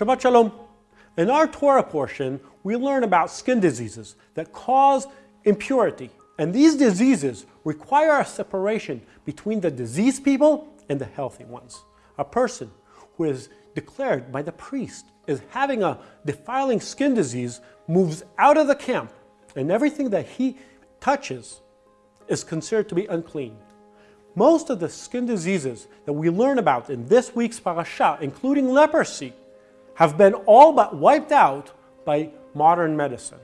Shabbat Shalom. In our Torah portion, we learn about skin diseases that cause impurity. And these diseases require a separation between the diseased people and the healthy ones. A person who is declared by the priest as having a defiling skin disease moves out of the camp and everything that he touches is considered to be unclean. Most of the skin diseases that we learn about in this week's parasha, including leprosy, have been all but wiped out by modern medicine.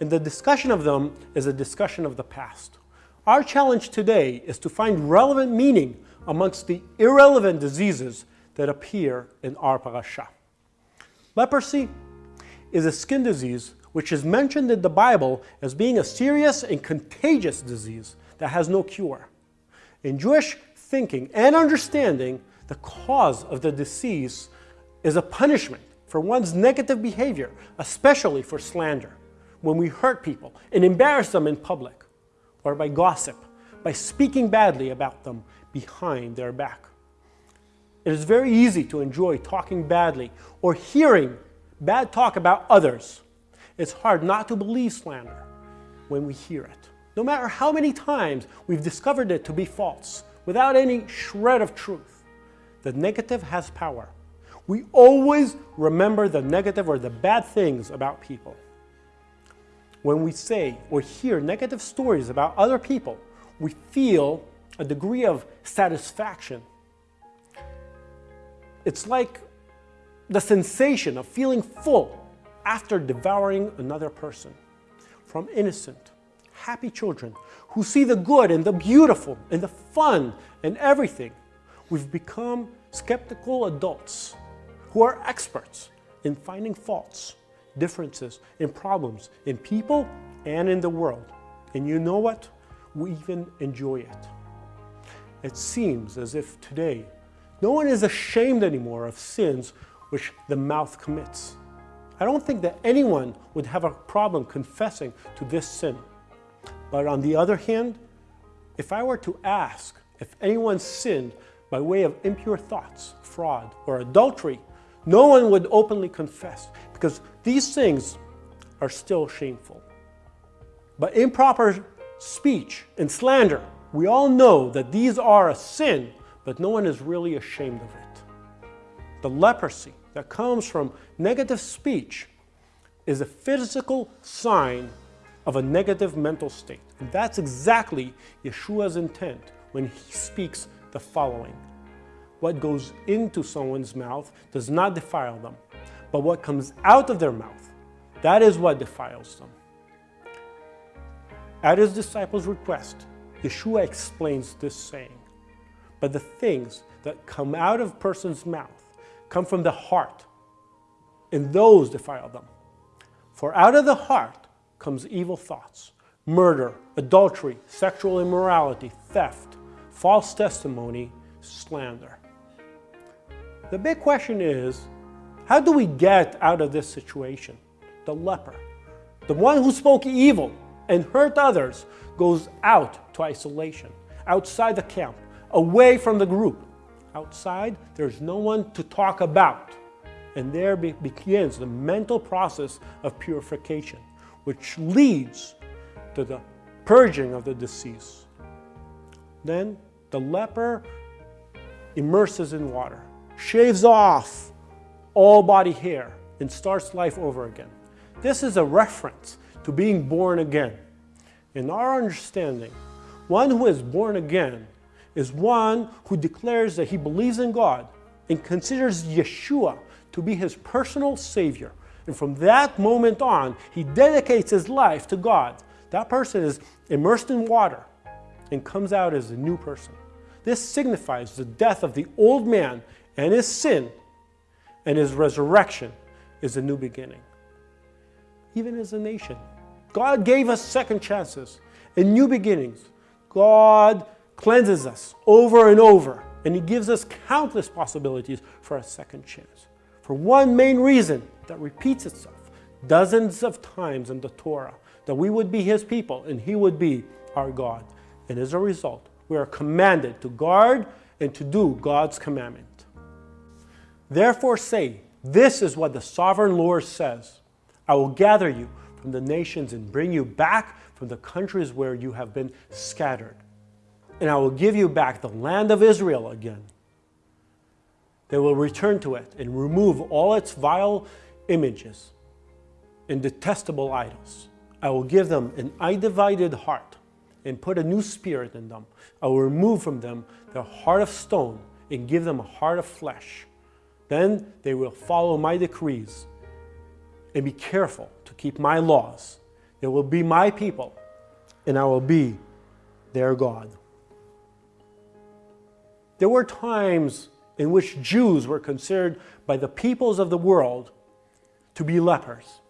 And the discussion of them is a discussion of the past. Our challenge today is to find relevant meaning amongst the irrelevant diseases that appear in our parasha. Leprosy is a skin disease which is mentioned in the Bible as being a serious and contagious disease that has no cure. In Jewish thinking and understanding, the cause of the disease is a punishment for one's negative behavior, especially for slander, when we hurt people and embarrass them in public, or by gossip, by speaking badly about them behind their back. It is very easy to enjoy talking badly or hearing bad talk about others. It's hard not to believe slander when we hear it no matter how many times we've discovered it to be false, without any shred of truth. The negative has power. We always remember the negative or the bad things about people. When we say or hear negative stories about other people, we feel a degree of satisfaction. It's like the sensation of feeling full after devouring another person. From innocent happy children who see the good and the beautiful and the fun and everything. We've become skeptical adults who are experts in finding faults, differences, and problems in people and in the world. And you know what? We even enjoy it. It seems as if today no one is ashamed anymore of sins which the mouth commits. I don't think that anyone would have a problem confessing to this sin. But on the other hand, if I were to ask if anyone sinned by way of impure thoughts, fraud, or adultery, no one would openly confess because these things are still shameful. But improper speech and slander, we all know that these are a sin, but no one is really ashamed of it. The leprosy that comes from negative speech is a physical sign of a negative mental state. And that's exactly Yeshua's intent when he speaks the following. What goes into someone's mouth does not defile them, but what comes out of their mouth, that is what defiles them. At his disciples' request, Yeshua explains this saying. But the things that come out of a person's mouth come from the heart, and those defile them. For out of the heart comes evil thoughts, murder, adultery, sexual immorality, theft, false testimony, slander. The big question is, how do we get out of this situation? The leper, the one who spoke evil and hurt others, goes out to isolation, outside the camp, away from the group. Outside, there's no one to talk about. And there begins the mental process of purification which leads to the purging of the disease. Then the leper immerses in water, shaves off all body hair, and starts life over again. This is a reference to being born again. In our understanding, one who is born again is one who declares that he believes in God and considers Yeshua to be his personal Savior and from that moment on, he dedicates his life to God. That person is immersed in water and comes out as a new person. This signifies the death of the old man and his sin, and his resurrection is a new beginning. Even as a nation, God gave us second chances and new beginnings. God cleanses us over and over, and He gives us countless possibilities for a second chance. For one main reason that repeats itself dozens of times in the Torah, that we would be His people and He would be our God. And as a result, we are commanded to guard and to do God's commandment. Therefore say, This is what the sovereign Lord says I will gather you from the nations and bring you back from the countries where you have been scattered. And I will give you back the land of Israel again. They will return to it and remove all its vile images and detestable idols. I will give them an undivided heart and put a new spirit in them. I will remove from them their heart of stone and give them a heart of flesh. Then they will follow my decrees and be careful to keep my laws. They will be my people, and I will be their God. There were times in which Jews were considered by the peoples of the world to be lepers.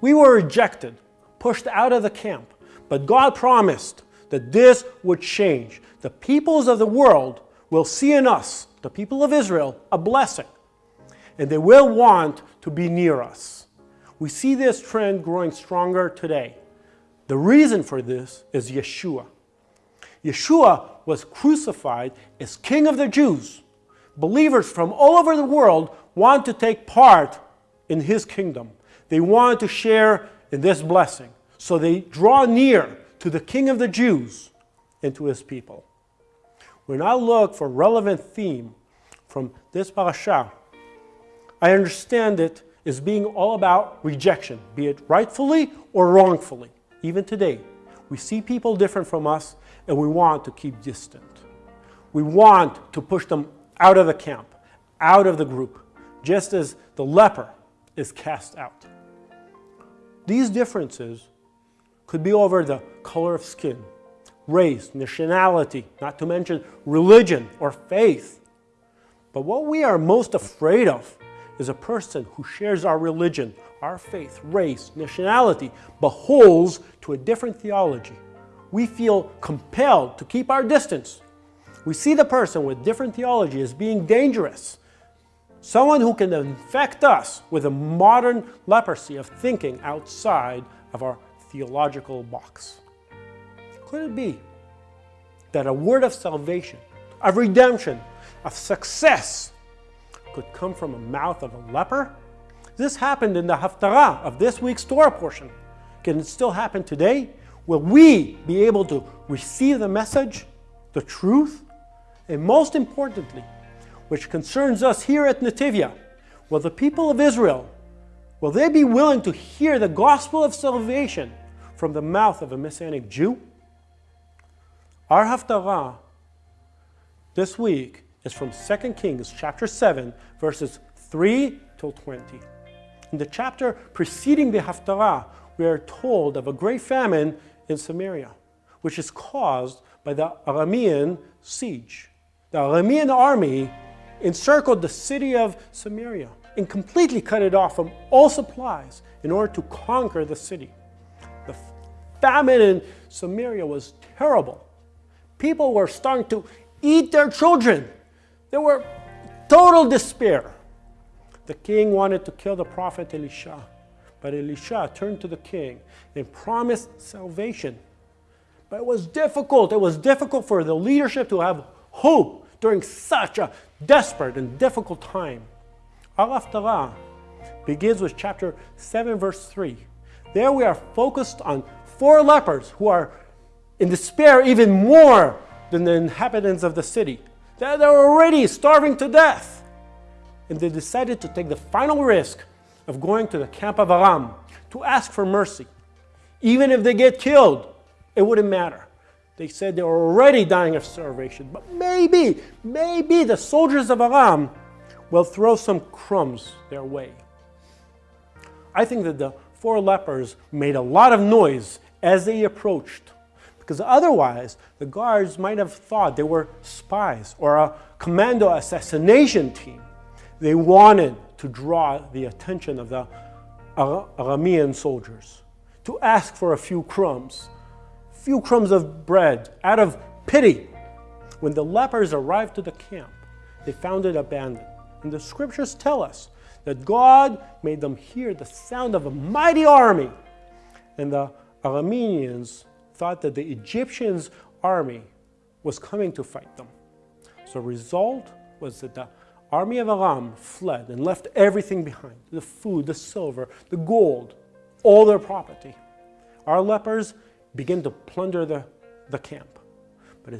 We were rejected, pushed out of the camp, but God promised that this would change. The peoples of the world will see in us, the people of Israel, a blessing, and they will want to be near us. We see this trend growing stronger today. The reason for this is Yeshua. Yeshua was crucified as King of the Jews. Believers from all over the world want to take part in his kingdom. They want to share in this blessing. So they draw near to the King of the Jews and to his people. When I look for relevant theme from this parasha, I understand it as being all about rejection, be it rightfully or wrongfully. Even today, we see people different from us and we want to keep distant. We want to push them out of the camp, out of the group, just as the leper is cast out. These differences could be over the color of skin, race, nationality, not to mention religion or faith. But what we are most afraid of is a person who shares our religion, our faith, race, nationality, but holds to a different theology. We feel compelled to keep our distance. We see the person with different theology as being dangerous, someone who can infect us with a modern leprosy of thinking outside of our theological box. Could it be that a word of salvation, of redemption, of success could come from the mouth of a leper? This happened in the Haftarah of this week's Torah portion. Can it still happen today? Will we be able to receive the message, the truth, and most importantly, which concerns us here at Netivyah, will the people of Israel, will they be willing to hear the gospel of salvation from the mouth of a Messianic Jew? Our Haftarah this week is from 2 Kings chapter 7, verses 3 till 20. In the chapter preceding the Haftarah, we are told of a great famine in Samaria, which is caused by the Aramean siege. The Aramean army encircled the city of Samaria and completely cut it off from all supplies in order to conquer the city. The famine in Samaria was terrible. People were starting to eat their children there were total despair. The king wanted to kill the prophet Elisha, but Elisha turned to the king and promised salvation. But it was difficult. It was difficult for the leadership to have hope during such a desperate and difficult time. Al Haftarah begins with chapter 7, verse 3. There we are focused on four lepers who are in despair even more than the inhabitants of the city. They're already starving to death. And they decided to take the final risk of going to the camp of Aram to ask for mercy. Even if they get killed, it wouldn't matter. They said they were already dying of starvation, but maybe, maybe the soldiers of Aram will throw some crumbs their way. I think that the four lepers made a lot of noise as they approached because otherwise the guards might have thought they were spies or a commando assassination team. They wanted to draw the attention of the Aramean soldiers, to ask for a few crumbs, few crumbs of bread out of pity. When the lepers arrived to the camp, they found it abandoned. And the scriptures tell us that God made them hear the sound of a mighty army. And the Arameans thought that the Egyptians' army was coming to fight them. So result was that the army of Aram fled and left everything behind the food, the silver, the gold, all their property. Our lepers begin to plunder the, the camp. But,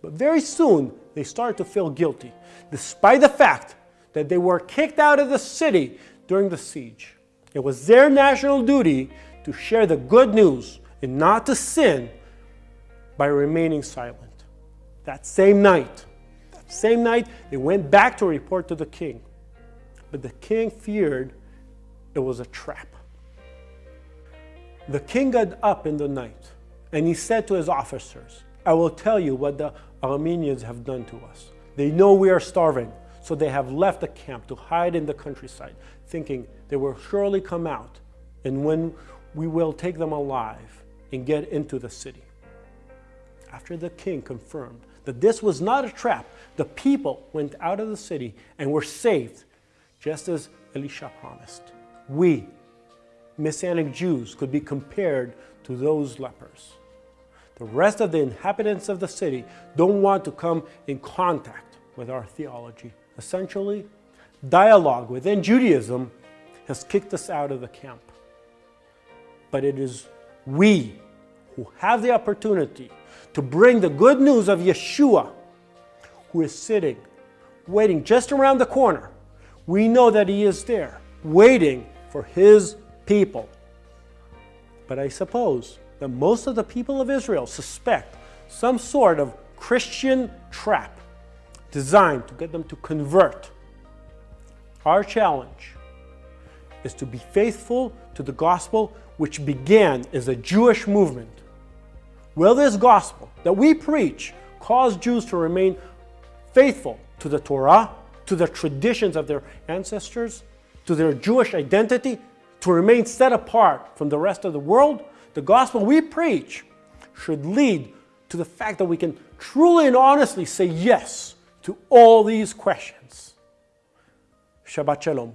but very soon they started to feel guilty, despite the fact that they were kicked out of the city during the siege. It was their national duty to share the good news and not to sin by remaining silent. That same night, that same night, they went back to report to the king. But the king feared it was a trap. The king got up in the night and he said to his officers, I will tell you what the Arameans have done to us. They know we are starving, so they have left the camp to hide in the countryside, thinking they will surely come out, and when we will take them alive and get into the city. After the king confirmed that this was not a trap, the people went out of the city and were saved, just as Elisha promised. We, Messianic Jews, could be compared to those lepers. The rest of the inhabitants of the city don't want to come in contact with our theology. Essentially, dialogue within Judaism has kicked us out of the camp. But it is we who have the opportunity to bring the good news of Yeshua, who is sitting, waiting just around the corner. We know that he is there, waiting for his people. But I suppose that most of the people of Israel suspect some sort of Christian trap designed to get them to convert. Our challenge is to be faithful to the gospel which began as a Jewish movement. Will this gospel that we preach cause Jews to remain faithful to the Torah, to the traditions of their ancestors, to their Jewish identity, to remain set apart from the rest of the world? the gospel we preach should lead to the fact that we can truly and honestly say yes to all these questions. Shabbat Shalom.